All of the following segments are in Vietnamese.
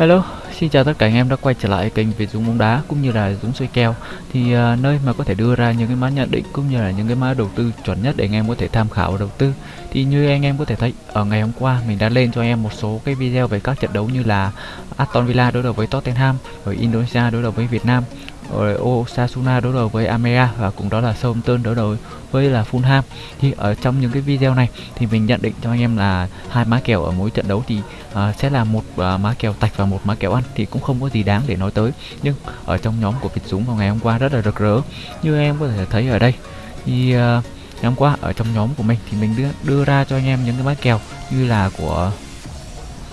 Hello, xin chào tất cả anh em đã quay trở lại kênh Việt Dũng bóng đá cũng như là Dũng xoay kèo thì uh, nơi mà có thể đưa ra những cái mã nhận định cũng như là những cái mã đầu tư chuẩn nhất để anh em có thể tham khảo đầu tư. Thì như anh em có thể thấy ở ngày hôm qua mình đã lên cho anh em một số cái video về các trận đấu như là Aston Villa đối đầu với Tottenham rồi Indonesia đối đầu với Việt Nam rồi Osasuna đối đầu với Amea và cũng đó là Southampton đối đầu với là Fulham thì ở trong những cái video này thì mình nhận định cho anh em là hai má kèo ở mỗi trận đấu thì uh, sẽ là một uh, má kèo tạch và một má kèo ăn thì cũng không có gì đáng để nói tới. Nhưng ở trong nhóm của Việt Dũng vào ngày hôm qua rất là rực rỡ. Như em có thể thấy ở đây thì uh, ngày hôm qua ở trong nhóm của mình thì mình đưa, đưa ra cho anh em những cái má kèo như là của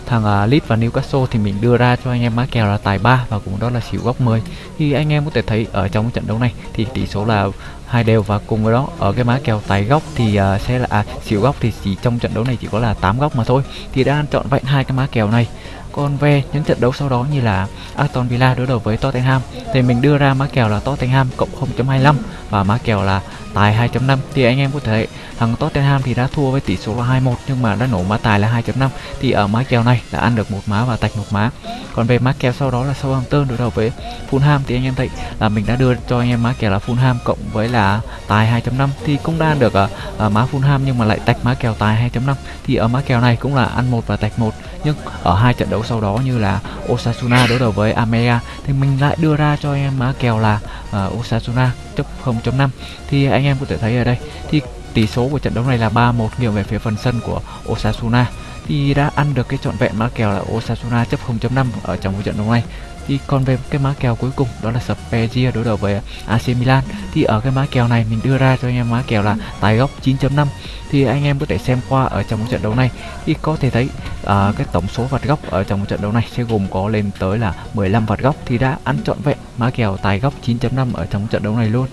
thằng uh, Leeds và Newcastle thì mình đưa ra cho anh em má kèo là tài 3 và cũng đó là xỉu góc 10 thì anh em có thể thấy ở trong trận đấu này thì tỷ số là hai đều và cùng với đó ở cái má kèo tài góc thì uh, sẽ là à, xỉu góc thì chỉ trong trận đấu này chỉ có là 8 góc mà thôi. Thì đã chọn vẹn hai cái má kèo này. Còn về những trận đấu sau đó như là Aston Villa đối đầu với Tottenham thì mình đưa ra má kèo là Tottenham cộng 0.25 và má kèo là tài 2.5 thì anh em có thể thằng Tottenham thì đã thua với tỷ số là 2-1 nhưng mà đã nổ má tài là 2.5 thì ở má kèo này đã ăn được một má và tạch một má. Còn về má kèo sau đó là Southampton đối đầu với Fulham. Thì anh em thấy là mình đã đưa cho anh em má kèo là Fulham cộng với là tài 2.5 thì cũng đang được ở, má Fulham nhưng mà lại tách má kèo tài 2.5 thì ở má kèo này cũng là ăn một và tạch một nhưng ở hai trận đấu sau đó như là Osasuna đối đầu với Amea thì mình lại đưa ra cho anh em má kèo là uh, Osasuna chấp 0.5 thì anh em có thể thấy ở đây thì tỷ số của trận đấu này là 3-1 nghiêng về phía phần sân của Osasuna thì đã ăn được cái trọn vẹn mã kèo là Osasuna chấp 0.5 ở trong cái trận đấu này thì còn về cái má kèo cuối cùng đó là Spezia đối đầu với AC Milan. Thì ở cái má kèo này mình đưa ra cho anh em má kèo là tài góc 9.5 thì anh em có thể xem qua ở trong trận đấu này thì có thể thấy uh, cái tổng số vạt góc ở trong trận đấu này sẽ gồm có lên tới là 15 vạt góc thì đã ăn trọn vẹn má kèo tài góc 9.5 ở trong trận đấu này luôn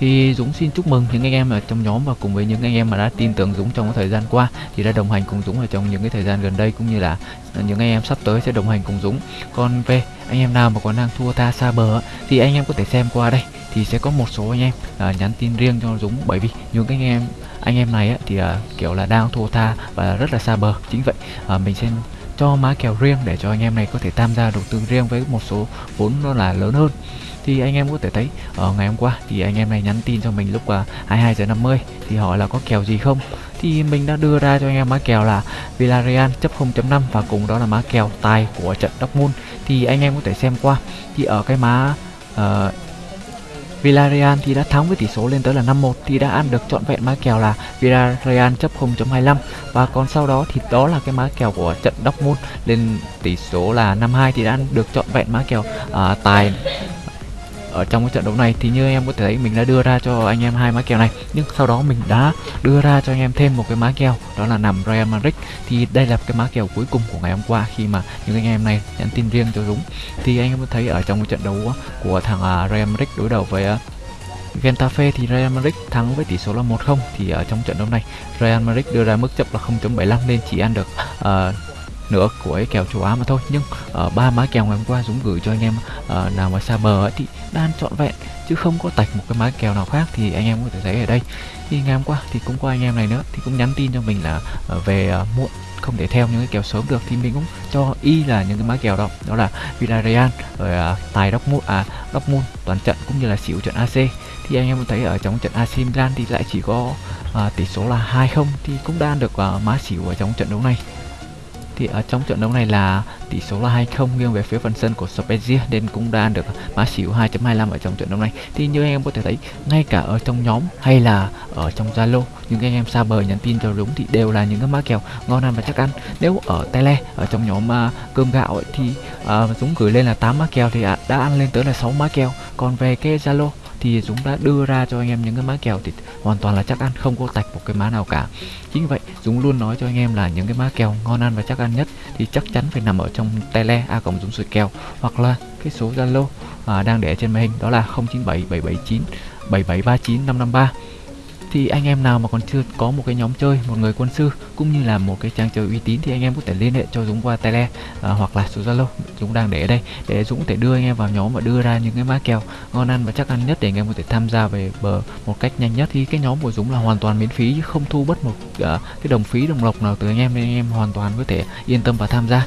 thì Dũng xin chúc mừng những anh em ở trong nhóm và cùng với những anh em mà đã tin tưởng Dũng trong cái thời gian qua thì đã đồng hành cùng Dũng ở trong những cái thời gian gần đây cũng như là những anh em sắp tới sẽ đồng hành cùng Dũng. Còn về anh em nào mà còn đang thua ta xa bờ thì anh em có thể xem qua đây thì sẽ có một số anh em à, nhắn tin riêng cho Dũng. Bởi vì những anh em anh em này á, thì à, kiểu là đang thua tha và rất là xa bờ. Chính vậy à, mình sẽ cho má kèo riêng để cho anh em này có thể tham gia đầu tư riêng với một số vốn nó là lớn hơn thì anh em có thể thấy ở ngày hôm qua thì anh em này nhắn tin cho mình lúc ờ, uh, 22 giờ 50 thì hỏi là có kèo gì không? Thì mình đã đưa ra cho anh em má kèo là Villarreal chấp 0.5 và cùng đó là má kèo tài của trận Dortmund. Thì anh em có thể xem qua thì ở cái má uh, ờ, Villarreal thì đã thắng với tỷ số lên tới là 5-1 thì đã ăn được trọn vẹn má kèo là Villarreal chấp 0.25 và còn sau đó thì đó là cái má kèo của trận Dortmund lên tỷ số là 5-2 thì đã ăn được trọn vẹn má kèo uh, tài ở trong cái trận đấu này thì như em có thể thấy mình đã đưa ra cho anh em hai má kèo này. Nhưng sau đó mình đã đưa ra cho anh em thêm một cái má kèo đó là nằm Real Madrid. Thì đây là cái má kèo cuối cùng của ngày hôm qua khi mà những anh em này nhắn tin riêng cho Dũng. Thì anh em có thấy ở trong cái trận đấu của thằng à, Real Madrid đối đầu với à, Getafe thì Real Madrid thắng với tỷ số là 1-0 thì ở trong trận đấu này Real Madrid đưa ra mức chấp là 0.75 nên chỉ ăn được uh, nữa của cái kèo châu Á mà thôi. Nhưng ở uh, ba má kèo ngày hôm qua Dũng gửi cho anh em uh, nào mà xa bờ ấy, thì đang trọn vẹn chứ không có tạch một cái má kèo nào khác thì anh em có thể thấy ở đây. Thì ngày hôm qua thì cũng có anh em này nữa thì cũng nhắn tin cho mình là uh, về uh, muộn không thể theo những cái kèo sớm được. Thì mình cũng cho y là những cái má kèo đó đó là Villarreal rồi uh, tài Dortmund à Dortmund toàn trận cũng như là xỉu trận AC thì anh em thấy ở trong trận AC Milan thì lại chỉ có uh, tỷ số là 2-0 thì cũng đang được uh, má xỉu ở trong trận đấu này thì ở trong trận đấu này là tỷ số là 2-0 nghiêng về phía phần sân của Spezia nên cũng đã được mã xỉu 2.25 ở trong trận đấu này. Thì như anh em có thể thấy ngay cả ở trong nhóm hay là ở trong Zalo những anh em xa bờ nhắn tin cho đúng thì đều là những cái mã kèo ngon ăn và chắc ăn. Nếu ở tele ở trong nhóm uh, cơm gạo ấy, thì uh, Dũng gửi lên là 8 mã kèo thì uh, đã ăn lên tới là 6 mã kèo. Còn về cái Zalo thì Dũng đã đưa ra cho anh em những cái má kèo thì hoàn toàn là chắc ăn không có tạch một cái má nào cả. Chính vậy Dũng luôn nói cho anh em là những cái má kèo ngon ăn và chắc ăn nhất thì chắc chắn phải nằm ở trong tele a cộng Dũng sủi kèo hoặc là cái số Zalo à, đang để trên màn hình đó là 097 779 7739 553 thì anh em nào mà còn chưa có một cái nhóm chơi một người quân sư cũng như là một cái trang chơi uy tín thì anh em có thể liên hệ cho Dũng qua tele à, hoặc là số Zalo. Dũng đang để ở đây. Để Dũng có thể đưa anh em vào nhóm và đưa ra những cái má kèo ngon ăn và chắc ăn nhất để anh em có thể tham gia về bờ một cách nhanh nhất. Thì cái nhóm của Dũng là hoàn toàn miễn phí chứ không thu bất một uh, cái đồng phí đồng lộc nào từ anh em nên anh em hoàn toàn có thể yên tâm và tham gia.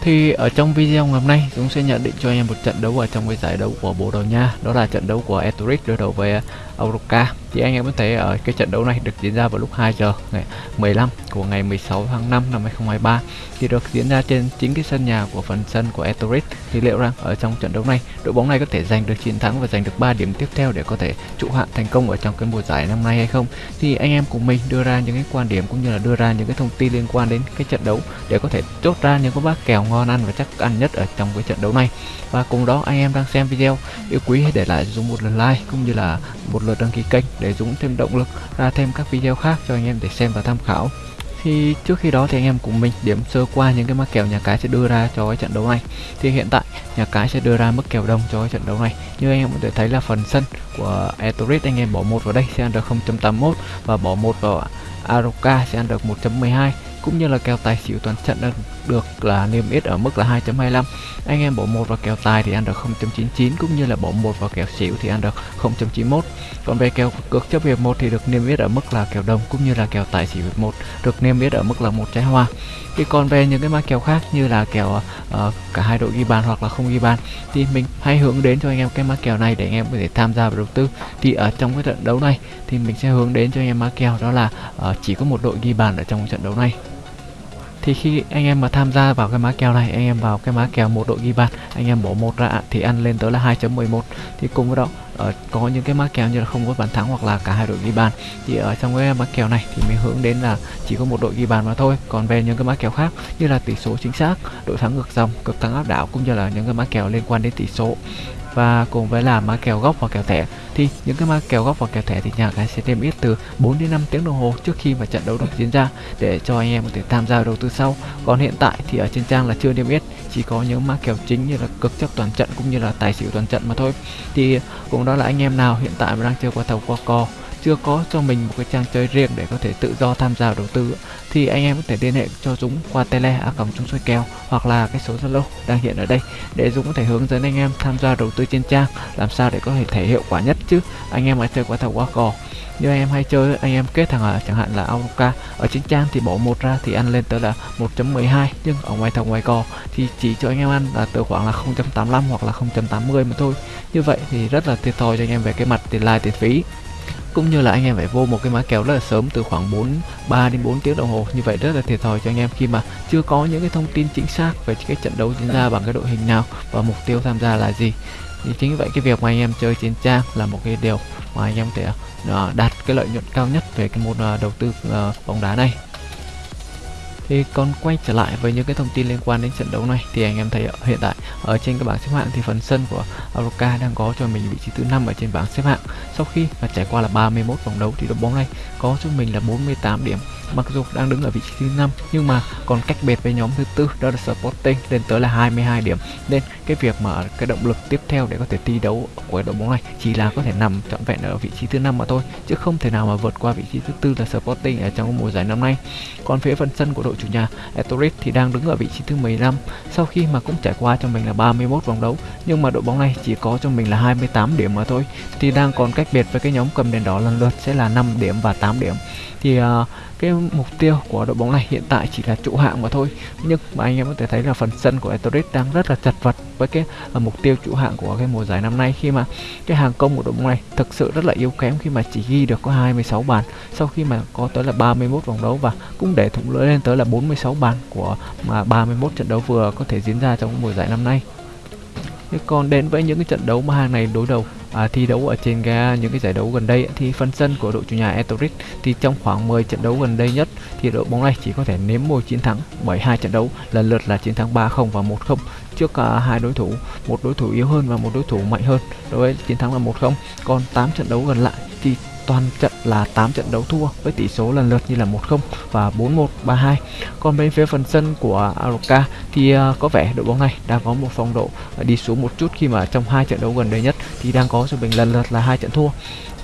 Thì ở trong video ngày hôm nay Dũng sẽ nhận định cho anh em một trận đấu ở trong cái giải đấu của Bồ Đào Nha. Đó là trận đấu của Etoric đối đầu với Aurora thì anh em có thể ở cái trận đấu này được diễn ra vào lúc 2 giờ ngày 15 của ngày 16 tháng 5 năm 2023 Thì được diễn ra trên chính cái sân nhà của phần sân của Etoric Thì liệu rằng ở trong trận đấu này, đội bóng này có thể giành được chiến thắng và giành được 3 điểm tiếp theo để có thể trụ hạng thành công ở trong cái mùa giải năm nay hay không? Thì anh em cùng mình đưa ra những cái quan điểm cũng như là đưa ra những cái thông tin liên quan đến cái trận đấu để có thể chốt ra những cái bác kèo ngon ăn và chắc ăn nhất ở trong cái trận đấu này. Và cùng đó anh em đang xem video, yêu quý hãy để lại dùng một lượt like cũng như là một lượt đăng ký kênh để Dũng thêm động lực, ra thêm các video khác cho anh em để xem và tham khảo. Thì trước khi đó thì anh em cùng mình điểm sơ qua những cái mắc kèo nhà cái sẽ đưa ra cho cái trận đấu này. Thì hiện tại, nhà cái sẽ đưa ra mức kèo đồng cho cái trận đấu này. Như anh em có thể thấy là phần sân của Etorit anh em bỏ một vào đây sẽ ăn được 0.81 và bỏ một vào Aroka sẽ ăn được 1.12 cũng như là kèo tài xỉu toàn trận đơn được là niêm yết ở mức là 2.25 anh em bỏ một vào kèo tài thì ăn được 0.99 cũng như là bỏ một vào kèo xỉu thì ăn được 0.91 còn về kèo cược chấp hiệp một thì được niêm yết ở mức là kèo đồng cũng như là kèo tài xỉu hiệp một được niêm yết ở mức là một trái hoa. Thì còn về những cái mã kèo khác như là kèo uh, cả hai đội ghi bàn hoặc là không ghi bàn thì mình hay hướng đến cho anh em cái mã kèo này để anh em có thể tham gia vào đầu tư. Thì ở trong cái trận đấu này thì mình sẽ hướng đến cho anh em mã kèo đó là uh, chỉ có một đội ghi bàn ở trong trận đấu này thì khi anh em mà tham gia vào cái má kèo này, anh em vào cái má kèo một đội ghi bàn, anh em bỏ một ra, thì ăn lên tới là 2.11 thì cùng với đó ở có những cái má kèo như là không có bàn thắng hoặc là cả hai đội ghi bàn. Thì ở trong cái má kèo này thì mình hướng đến là chỉ có một đội ghi bàn mà thôi. Còn về những cái má kèo khác như là tỷ số chính xác, đội thắng ngược dòng, cực thắng áp đảo cũng như là những cái má kèo liên quan đến tỷ số. Và cùng với là má kèo góc và kèo thẻ thì những cái ma kèo góc và kèo thẻ thì nhà cái sẽ niêm yết từ 4 đến 5 tiếng đồng hồ trước khi mà trận đấu được diễn ra để cho anh em có thể tham gia đầu tư sau. Còn hiện tại thì ở trên trang là chưa niêm yết, chỉ có những ma kèo chính như là cực chấp toàn trận cũng như là tài xỉu toàn trận mà thôi. Thì cũng đó là anh em nào hiện tại mà đang chơi qua thầu qua cò chưa có cho mình một cái trang chơi riêng để có thể tự do tham gia đầu tư, thì anh em có thể liên hệ cho Dũng qua tele a còng Dũng soi kèo hoặc là cái số Zalo đang hiện ở đây để Dũng có thể hướng dẫn anh em tham gia đầu tư trên trang, làm sao để có thể thể hiệu quả nhất chứ. Anh em mà chơi qua thầu qua cò, như anh em hay chơi, anh em kết thằng à, chẳng hạn là Aoka ở trên trang thì bỏ một ra thì ăn lên tới là 1.12 nhưng ở ngoài thầu ngoài cò thì chỉ cho anh em ăn là từ khoảng là 0.85 hoặc là 0.80 mà thôi. Như vậy thì rất là thiệt thòi cho anh em về cái mặt tiền lai tiền phí cũng như là anh em phải vô một cái mã kèo rất là sớm, từ khoảng 4 3 đến 4 tiếng đồng hồ. Như vậy rất là thiệt thòi cho anh em khi mà chưa có những cái thông tin chính xác về cái trận đấu diễn ra bằng cái đội hình nào và mục tiêu tham gia là gì. Thì chính vậy cái việc mà anh em chơi trên trang là một cái điều mà anh em có thể à, đạt cái lợi nhuận cao nhất về cái môn à, đầu tư à, bóng đá này thì còn quay trở lại với những cái thông tin liên quan đến trận đấu này. Thì anh em thấy hiện tại ở trên cái bảng xếp hạng thì phần sân của Aroka đang có cho mình vị trí thứ năm ở trên bảng xếp hạng. Sau khi mà trải qua là 31 vòng đấu thì đội bóng này có cho mình là 48 điểm. Mặc dù đang đứng ở vị trí thứ năm, nhưng mà còn cách biệt với nhóm thứ tư, đó là Sporting, lên tới là 22 điểm. Nên cái việc mà cái động lực tiếp theo để có thể thi đấu của đội bóng này chỉ là có thể nằm trọn vẹn ở vị trí thứ năm mà thôi, chứ không thể nào mà vượt qua vị trí thứ tư là Sporting ở trong mùa giải năm nay. Còn phía phần sân của đội đội chủ nhà Etorit thì đang đứng ở vị trí thứ 15 sau khi mà cũng trải qua cho mình là 31 vòng đấu nhưng mà đội bóng này chỉ có cho mình là 28 điểm mà thôi thì đang còn cách biệt với cái nhóm cầm đèn đỏ lần lượt sẽ là 5 điểm và 8 điểm. Thì uh, cái mục tiêu của đội bóng này hiện tại chỉ là trụ hạng mà thôi. Nhưng mà anh em có thể thấy là phần sân của Etorit đang rất là chật vật với cái uh, mục tiêu trụ hạng của cái mùa giải năm nay khi mà cái hàng công của đội bóng này thực sự rất là yếu kém khi mà chỉ ghi được có 26 bàn. Sau khi mà có tới là 31 vòng đấu và cũng để thủng lưỡi lên tới là 46 bàn của mà 31 trận đấu vừa có thể diễn ra trong mùa giải năm nay. Thế còn đến với những cái trận đấu mà hàng này đối đầu à, thi đấu ở trên ga những cái giải đấu gần đây thì phần sân của đội chủ nhà Etoric thì trong khoảng 10 trận đấu gần đây nhất thì đội bóng này chỉ có thể nếm môi chiến thắng bởi hai trận đấu lần lượt là chiến thắng 3-0 và 1-0 trước uh, hai đối thủ, một đối thủ yếu hơn và một đối thủ mạnh hơn. Đối với chiến thắng là 1-0. Còn 8 trận đấu gần lại thì toàn trận là 8 trận đấu thua với tỷ số lần lượt như là 1-0 và 4-1, 3-2. Còn bên phía phần sân của Aroka thì à, có vẻ đội bóng này đang có một phong độ à, đi xuống một chút khi mà trong hai trận đấu gần đây nhất thì đang có sự bình lần lượt là hai trận thua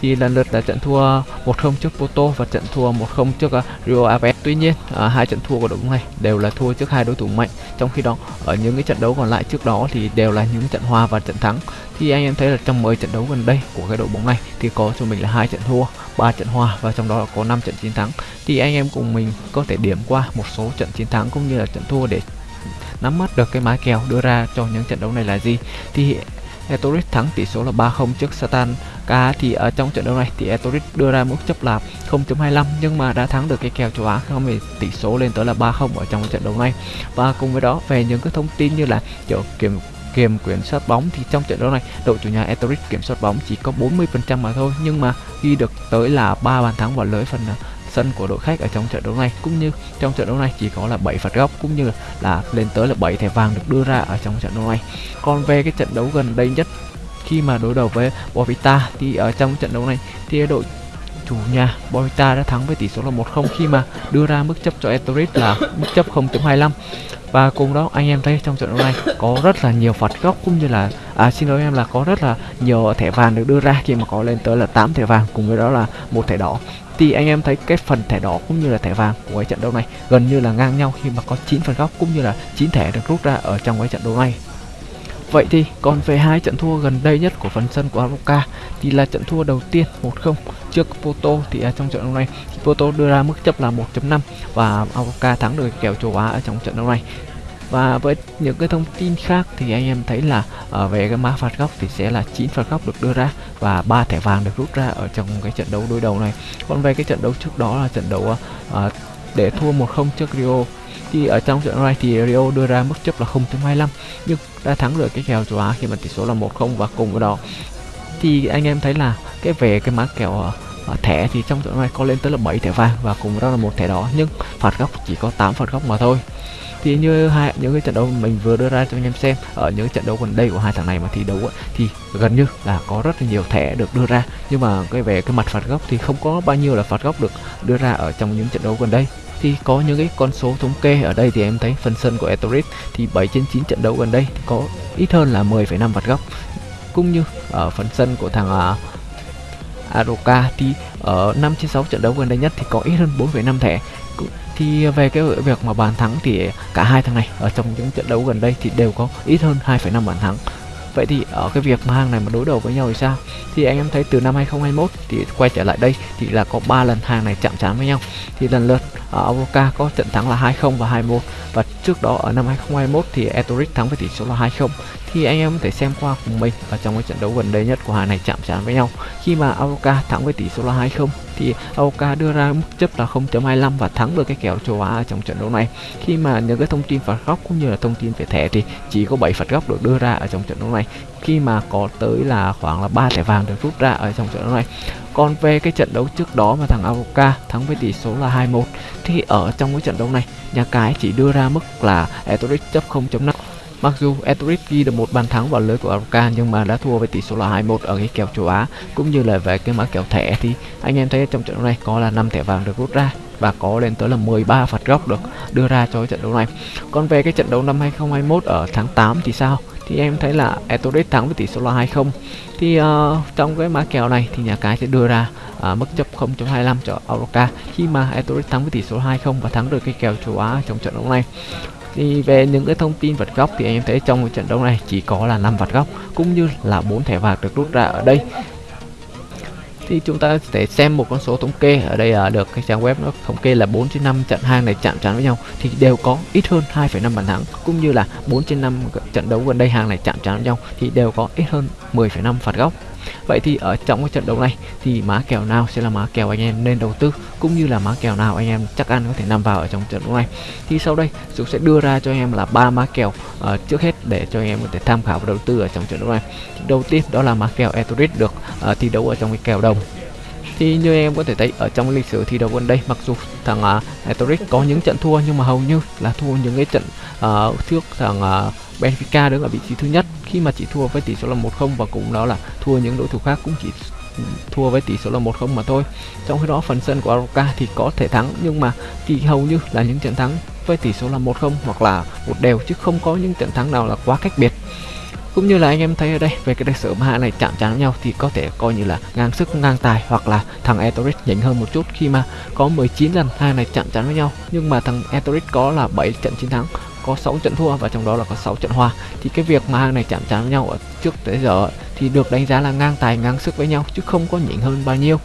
thì lần lượt là trận thua 1-0 trước Porto và trận thua 1-0 trước uh, Rio Ave. Tuy nhiên, uh, hai trận thua của đội bóng này đều là thua trước hai đối thủ mạnh. Trong khi đó, ở những cái trận đấu còn lại trước đó thì đều là những trận hòa và trận thắng. Thì anh em thấy là trong 10 trận đấu gần đây của cái đội bóng này thì có cho mình là hai trận thua, ba trận hòa và trong đó là có 5 trận chiến thắng. Thì anh em cùng mình có thể điểm qua một số trận chiến thắng cũng như là trận thua để nắm bắt được cái mái kèo đưa ra cho những trận đấu này là gì thì Etoris thắng tỷ số là 3-0 trước Satan K thì ở trong trận đấu này thì Etoris đưa ra mức chấp là 0.25 nhưng mà đã thắng được cái kèo châu Á không thì tỷ số lên tới là 3-0 ở trong trận đấu này và cùng với đó, về những cái thông tin như là chỗ kiểm kiểm kiểm soát bóng thì trong trận đấu này, đội chủ nhà Etoris kiểm soát bóng chỉ có 40% mà thôi, nhưng mà ghi được tới là 3 bàn thắng vào lưới phần à, sân của đội khách ở trong trận đấu này. Cũng như trong trận đấu này chỉ có là 7 phạt góc, cũng như là lên tới là 7 thẻ vàng được đưa ra ở trong trận đấu này. Còn về cái trận đấu gần đây nhất khi mà đối đầu với Bovita thì ở trong trận đấu này thì đội chủ nhà Bovita đã thắng với tỷ số là 1-0 khi mà đưa ra mức chấp cho Etoris là mức chấp 0.25 và cùng đó anh em thấy trong trận đấu này có rất là nhiều phạt góc cũng như là à, xin lỗi em là có rất là nhiều thẻ vàng được đưa ra khi mà có lên tới là 8 thẻ vàng cùng với đó là một thẻ đỏ. Thì anh em thấy cái phần thẻ đỏ cũng như là thẻ vàng của cái trận đấu này gần như là ngang nhau khi mà có 9 phần góc cũng như là 9 thẻ được rút ra ở trong cái trận đấu này. Vậy thì còn về hai trận thua gần đây nhất của phần sân của Aroka thì là trận thua đầu tiên 1-0 trước Porto. Thì ở trong trận đấu này Porto đưa ra mức chấp là 1.5 và Aroka thắng được kèo châu Á ở trong trận đấu này. Và với những cái thông tin khác thì anh em thấy là ở về cái mã phạt góc thì sẽ là 9 phạt góc được đưa ra và ba thẻ vàng được rút ra ở trong cái trận đấu đối đầu này. Còn về cái trận đấu trước đó là trận đấu uh, để thua 1-0 trước Rio. Thì ở trong trận này thì Rio đưa ra mức chấp là 0.25 nhưng đã thắng được cái kèo châu Á khi mà tỷ số là 1-0 và cùng với đó. Thì anh em thấy là cái về cái mã kèo ờ, ờ, thẻ thì trong trận này có lên tới là 7 thẻ vàng và cùng với đó là một thẻ đỏ, nhưng phạt góc chỉ có 8 phạt góc mà thôi thì như hai những cái trận đấu mình vừa đưa ra cho anh em xem ở những trận đấu gần đây của hai thằng này mà thi đấu ấy, thì gần như là có rất là nhiều thẻ được đưa ra. Nhưng mà cái về cái mặt phạt góc thì không có bao nhiêu là phạt góc được đưa ra ở trong những trận đấu gần đây. Thì có những cái con số thống kê ở đây thì em thấy phần sân của Etoris thì 7 trên 9 trận đấu gần đây thì có ít hơn là 10,5 phạt góc. Cũng như ở phần sân của thằng à, uh, Aroka thì ở 5 trên 6 trận đấu gần đây nhất thì có ít hơn 4,5 thẻ thì về cái việc mà bàn thắng thì cả hai thằng này ở trong những trận đấu gần đây thì đều có ít hơn 2,5 bàn thắng Vậy thì ở cái việc mà hàng này mà đối đầu với nhau thì sao? Thì anh em thấy từ năm 2021 thì quay trở lại đây thì là có 3 lần hàng này chạm trán với nhau. Thì lần lượt ở Avoca có trận thắng là 2-0 và 2-1 và trước đó ở năm 2021 thì Etoric thắng với tỷ số là 2-0. thì anh em có thể xem qua cùng mình ở trong cái trận đấu gần đây nhất của hàng này chạm trán với nhau khi mà Avoca thắng với tỷ số là 2-0 thì Avoca đưa ra mức chấp là 0.25 và thắng được cái kèo châu Á ở trong trận đấu này. Khi mà những cái thông tin phạt góc cũng như là thông tin về thẻ thì chỉ có 7 phạt góc được đưa ra ở trong trận đấu này. Khi mà có tới là khoảng là ba thẻ vàng được rút ra ở trong trận đấu này. Còn về cái trận đấu trước đó mà thằng Aoka thắng với tỷ số là 2-1 thì ở trong cái trận đấu này, nhà cái chỉ đưa ra mức là Etoric chấp 0.5 Mặc dù Etoric ghi được một bàn thắng vào lưới của Aroka nhưng mà đã thua với tỷ số là 21 ở cái kèo châu Á cũng như là về cái mã kèo thẻ thì anh em thấy trong trận đấu này có là 5 thẻ vàng được rút ra và có lên tới là 13 phạt góc được đưa ra cho cái trận đấu này. Còn về cái trận đấu năm 2021 ở tháng 8 thì sao? Thì em thấy là Etoric thắng với tỷ số là 20. Thì uh, trong cái mã kèo này thì nhà cái sẽ đưa ra uh, mức chấp 0.25 cho Aroka khi mà Etoric thắng với tỷ số 20 và thắng được cái kèo châu Á trong trận đấu này thì về những cái thông tin vật góc thì anh em thấy trong trận đấu này chỉ có là 5 vật góc cũng như là 4 thẻ vàng được rút ra ở đây. Thì chúng ta sẽ xem một con số thống kê ở đây là được cái trang web nó thống kê là 4 trên 5 trận hàng này chạm trán với nhau thì đều có ít hơn 2,5 bàn thắng cũng như là 4 trên 5 trận đấu gần đây hàng này chạm trán với nhau thì đều có ít hơn 10,5 phạt góc. Vậy thì ở trong cái trận đấu này thì má kèo nào sẽ là má kèo anh em nên đầu tư cũng như là má kèo nào anh em chắc ăn có thể nằm vào ở trong trận đấu này. Thì sau đây Dũng sẽ đưa ra cho anh em là ba má kèo uh, trước hết để cho anh em có thể tham khảo và đầu tư ở trong trận đấu này. Thì đầu tiên đó là má kèo Etoris được uh, thi đấu ở trong cái kèo đồng thì như em có thể thấy ở trong lịch sử thi đấu gần đây mặc dù thằng ờ, uh, Etoris có những trận thua nhưng mà hầu như là thua những cái trận uh, trước thằng uh, Benfica đứng ở vị trí thứ nhất khi mà chỉ thua với tỷ số là 1-0 và cũng đó là thua những đối thủ khác cũng chỉ thua với tỷ số là 1-0 mà thôi. Trong khi đó, phần sân của Aroca thì có thể thắng, nhưng mà thì hầu như là những trận thắng với tỷ số là 1-0 hoặc là một đều, chứ không có những trận thắng nào là quá cách biệt. Cũng như là anh em thấy ở đây, về cái lịch sử mà hai này chạm trán với nhau thì có thể coi như là ngang sức, ngang tài hoặc là thằng Etoris nhỉnh hơn một chút khi mà có 19 lần hai này chạm trán với nhau nhưng mà thằng Etoris có là 7 trận chiến thắng có 6 trận thua và trong đó là có 6 trận hòa. Thì cái việc mà hàng này chạm trán với nhau ở trước tới giờ thì được đánh giá là ngang tài, ngang sức với nhau, chứ không có nhỉnh hơn bao nhiêu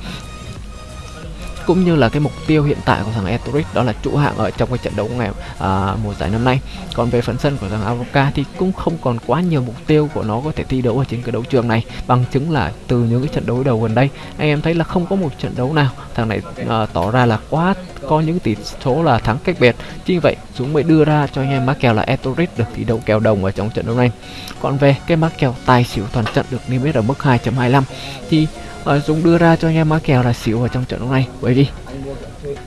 cũng như là cái mục tiêu hiện tại của thằng Etoric đó là trụ hạng ở trong cái trận đấu ngày à, mùa giải năm nay. Còn về phần sân của thằng Avoca thì cũng không còn quá nhiều mục tiêu của nó có thể thi đấu ở trên cái đấu trường này bằng chứng là từ những cái trận đấu đầu gần đây anh em thấy là không có một trận đấu nào thằng này à, tỏ ra là quá có những tỷ số là thắng cách biệt. Chính vậy chúng mới đưa ra cho anh em mắc kèo là Etoric được thi đấu kèo đồng ở trong trận đấu này. Còn về cái mắc kèo tài xỉu toàn trận được niêm yết ở mức 2.25 thì uh, Dũng đưa ra cho anh em má kèo là xỉu ở trong trận đấu này bởi vì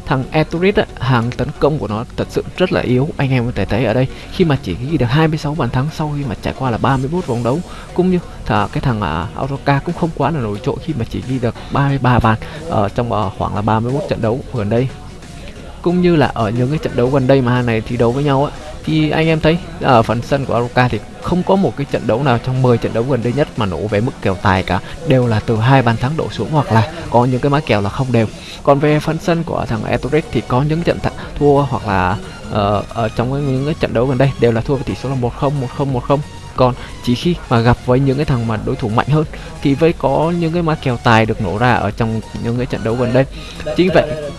thằng Eturit hàng tấn công của nó thật sự rất là yếu. Anh em có thể thấy ở đây khi mà chỉ ghi được 26 bàn thắng sau khi mà trải qua là 31 vòng đấu cũng như thả cái thằng à Autoca cũng không quá là nổi trội khi mà chỉ ghi được 33 bàn ở trong à, khoảng là 31 trận đấu gần đây. Cũng như là ở những cái trận đấu gần đây mà hai này thi đấu với nhau á thì anh em thấy ở phần sân của Aroka thì không có một cái trận đấu nào trong 10 trận đấu gần đây nhất mà nổ về mức kèo tài cả. Đều là từ hai bàn thắng đổ xuống hoặc là có những cái má kèo là không đều. Còn về phần sân của thằng Etoric thì có những trận thua hoặc là uh, ở trong những cái trận đấu gần đây đều là thua với tỷ số là 1-0 1-0 1-0 còn chỉ khi mà gặp với những cái thằng mà đối thủ mạnh hơn thì với có những cái má kèo tài được nổ ra ở trong những cái trận đấu gần đây. Chính vậy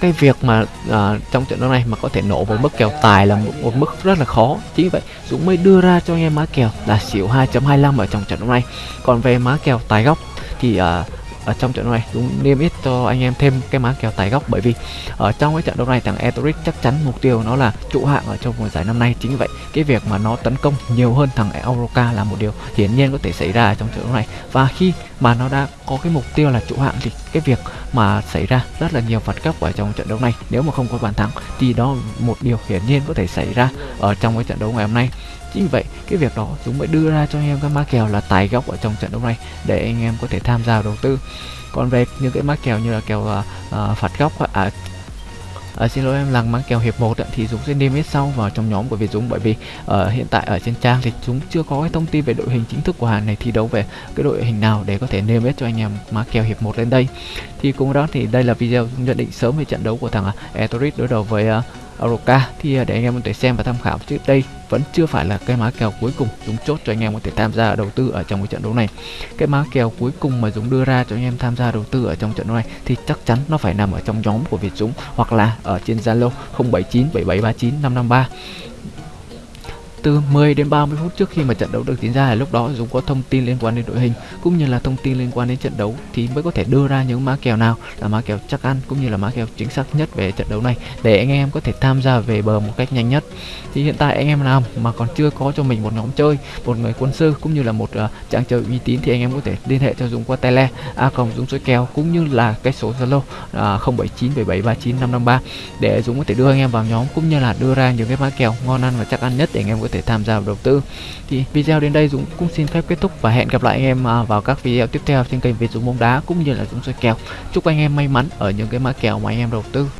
cái việc mà à, trong trận đấu này mà có thể nổ với mức kèo tài là một, một mức rất là khó. Chính vậy Dũng mới đưa ra cho anh em má kèo là xỉu 2.25 ở trong trận đấu này. Còn về má kèo tài góc thì à, ở trong trận đấu này cũng niêm yết cho anh em thêm cái má kèo tài góc bởi vì ở trong cái trận đấu này thằng Etoric chắc chắn mục tiêu nó là trụ hạng ở trong mùa giải năm nay. Chính vậy, cái việc mà nó tấn công nhiều hơn thằng Euroca là một điều hiển nhiên có thể xảy ra trong trận đấu này. Và khi mà nó đã có cái mục tiêu là trụ hạng thì cái việc mà xảy ra rất là nhiều phạt góc ở trong trận đấu này. Nếu mà không có bàn thắng thì đó một điều hiển nhiên có thể xảy ra ở trong cái trận đấu ngày hôm nay chính vậy cái việc đó chúng mới đưa ra cho anh em các má kèo là tài góc ở trong trận đấu này để anh em có thể tham gia đầu tư. Còn về những cái má kèo như là kèo uh, phạt góc à, à, xin lỗi em làng mang kèo hiệp 1 thì Dũng sẽ niêm yết sau vào trong nhóm của Việt Dũng. Bởi vì ở uh, hiện tại ở trên trang thì chúng chưa có cái thông tin về đội hình chính thức của hàng này thi đấu về cái đội hình nào để có thể niêm yết cho anh em má kèo hiệp 1 lên đây. Thì cùng đó thì đây là video nhận định sớm về trận đấu của thằng à, Etorit đối đầu với uh, Aroka thì à, để anh em có thể xem và tham khảo trước đây, vẫn chưa phải là cái má kèo cuối cùng Dũng chốt cho anh em có thể tham gia đầu tư ở trong cái trận đấu này. Cái má kèo cuối cùng mà Dũng đưa ra cho anh em tham gia đầu tư ở trong trận đấu này thì chắc chắn nó phải nằm ở trong nhóm của Việt Dũng hoặc là ở trên Zalo 079 7739 553 từ 10 đến 30 phút trước khi mà trận đấu được diễn ra. Là lúc đó Dũng có thông tin liên quan đến đội hình cũng như là thông tin liên quan đến trận đấu thì mới có thể đưa ra những má kèo nào là má kèo chắc ăn cũng như là má kèo chính xác nhất về trận đấu này để anh em có thể tham gia về bờ một cách nhanh nhất. Thì hiện tại anh em nào mà còn chưa có cho mình một nhóm chơi một người quân sư cũng như là một uh, trang chơi uy tín thì anh em có thể liên hệ cho Dũng qua tele a cộng Dũng số kèo cũng như là cái số Zalo ờ, uh, 0797739553 để Dũng có thể đưa anh em vào nhóm cũng như là đưa ra những cái má kèo ngon ăn và chắc ăn nhất để anh em có thể tham gia vào đầu tư. Thì video đến đây Dũng cũng xin phép kết thúc và hẹn gặp lại anh em à, vào các video tiếp theo trên kênh Việt Dũng bóng đá cũng như là Dũng soi kèo. Chúc anh em may mắn ở những cái mã kèo mà anh em đầu tư.